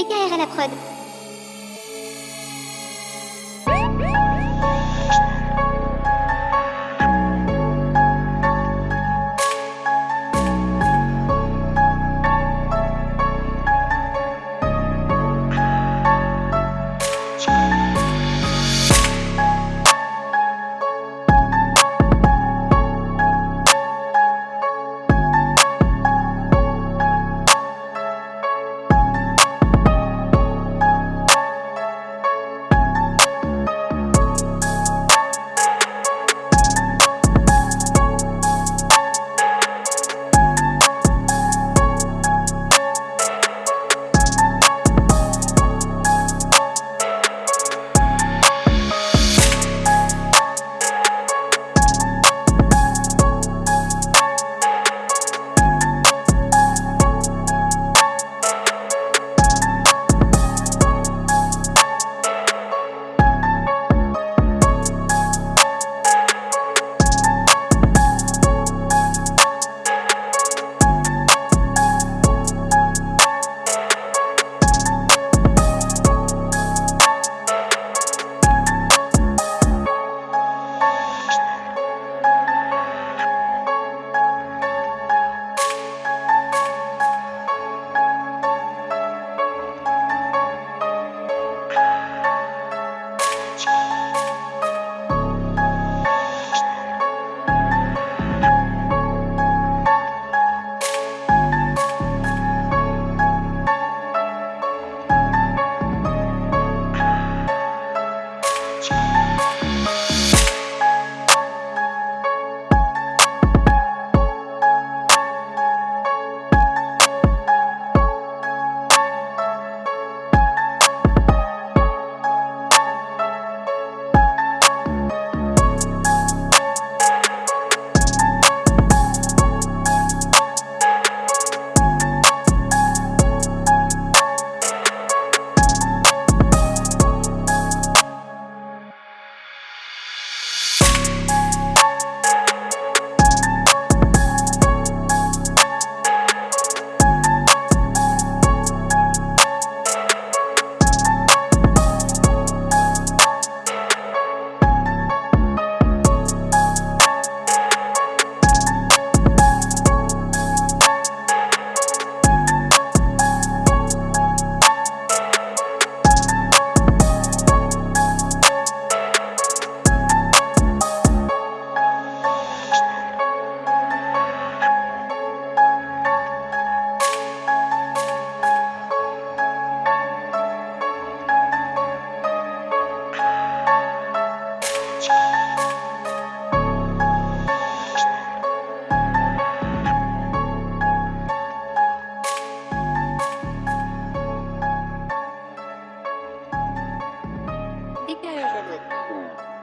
DKR à la prod. Platform.